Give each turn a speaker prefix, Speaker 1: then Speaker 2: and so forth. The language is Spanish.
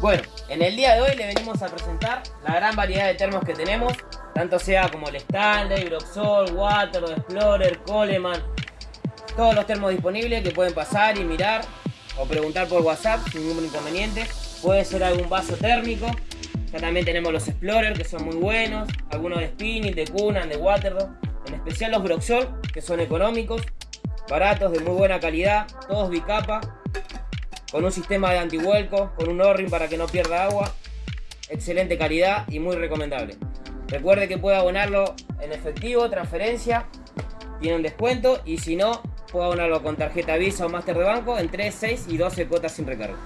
Speaker 1: Bueno, en el día de hoy le venimos a presentar la gran variedad de termos que tenemos, tanto sea como el Stanley, Broxol, Water, Explorer, Coleman, todos los termos disponibles que pueden pasar y mirar o preguntar por WhatsApp sin ningún inconveniente. Puede ser algún vaso térmico. Ya también tenemos los Explorer que son muy buenos, algunos de Spinning, de Kunan, de Waterdog, en especial los Broxol que son económicos, baratos, de muy buena calidad, todos bicapa con un sistema de antihuelco, con un o para que no pierda agua, excelente calidad y muy recomendable. Recuerde que puede abonarlo en efectivo, transferencia, tiene un descuento y si no, puede abonarlo con tarjeta Visa o Master de banco en 3, 6 y 12 cuotas sin recargo.